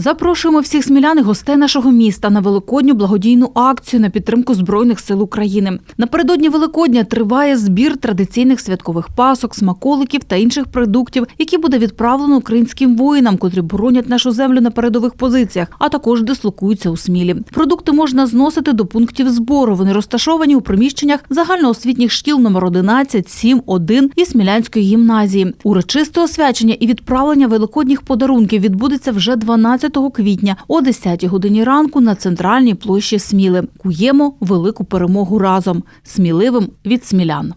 Запрошуємо всіх смілян і гостей нашого міста на великодню благодійну акцію на підтримку збройних сил України. Напередодні Великодня триває збір традиційних святкових пасок, смаколиків та інших продуктів, які буде відправлено українським воїнам, котрі боронять нашу землю на передових позиціях, а також дислокуються у Смілі. Продукти можна зносити до пунктів збору. Вони розташовані у приміщеннях загальноосвітніх шкіл номер 11, 7, 1 і Смілянської гімназії. Урочисте освячення і відправлення великодніх подарунків відбудеться вже 12 квітня о 10 годині ранку на центральній площі Сміли. Куємо велику перемогу разом. Сміливим від смілян.